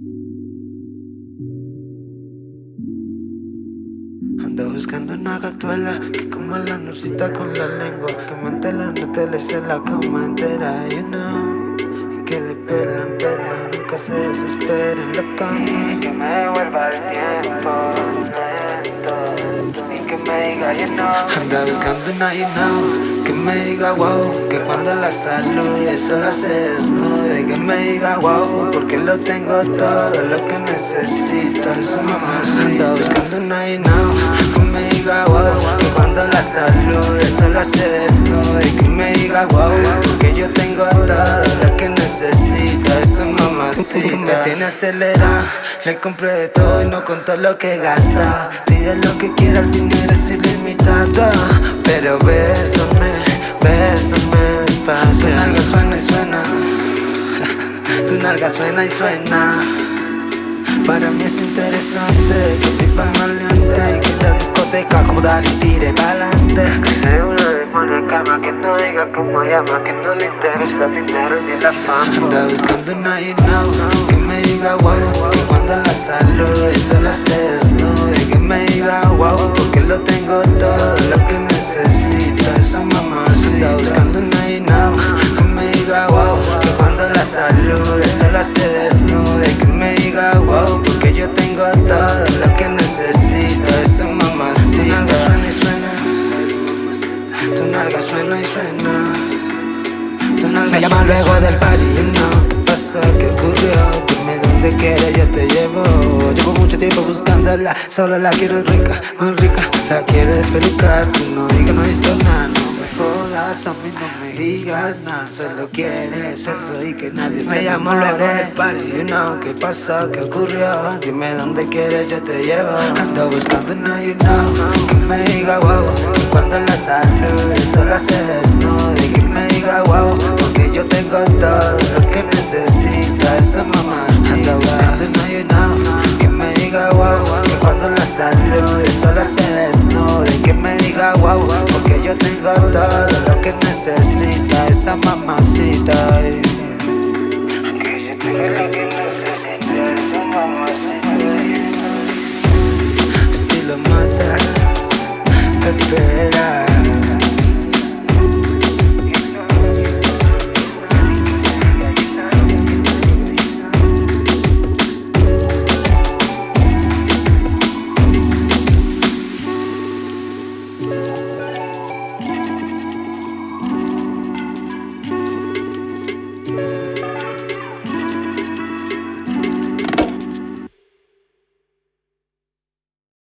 Ando buscando una gatuela que coma la nucita con la lengua Que mante la nutella y se la coma entera, you know. Y que de pela en pela nunca se desespere en la cama. Que me devuelva el tiempo lento Y que me diga you know. Anda buscando una you know Que me diga wow Que cuando la salude solo se desnude Que me diga wow Porque lo tengo todo lo que necesito. Su mamá Anda buscando una you know. Que me diga wow Que cuando la salude solo se desnude Que me diga wow Porque yo tengo todo lo que necesito. Esa mamacita Me tiene acelerado Le compré de todo y no contó lo que gasta. Pide lo que quiera, el dinero es ilimitado Pero bésame, bésame despacio. Tu nalga suena y suena. Tu nalga suena y suena. Para mí es interesante Que pipa maleante Y que la discoteca acudar y tire pa'lante. Que sea una demonia cama Que no diga cómo llama Que no le interesa el dinero ni la fama. Anda buscando una you know Que me diga wow Que cuando la salude solo se desnude Que me diga wow Porque lo tengo todo Tu nalga suena y suena. Tu nalga Me llama luego del party, you know. ¿Qué pasa? ¿Qué ocurrió? Dime dónde quieres, yo te llevo. Llevo mucho tiempo buscándola Solo la quiero rica, muy rica. La quiero despelucar Tú no digas, no visto nada. No me jodas, a mí no me digas nada. Solo quieres sexo y que nadie se Me llamo luego del party, you know. ¿Qué pasa? ¿Qué ocurrió? Dime dónde quieres, yo te llevo. Ando buscando una, you know. Que me diga wow Cuando la salude solo se desnude Que me diga wow Porque yo tengo todo lo que necesita Esa mamacita. Ando buscando una, you know Que me diga wow Que cuando la salude solo se desnude Que me diga wow Porque yo tengo todo lo que necesita Esa mamacita better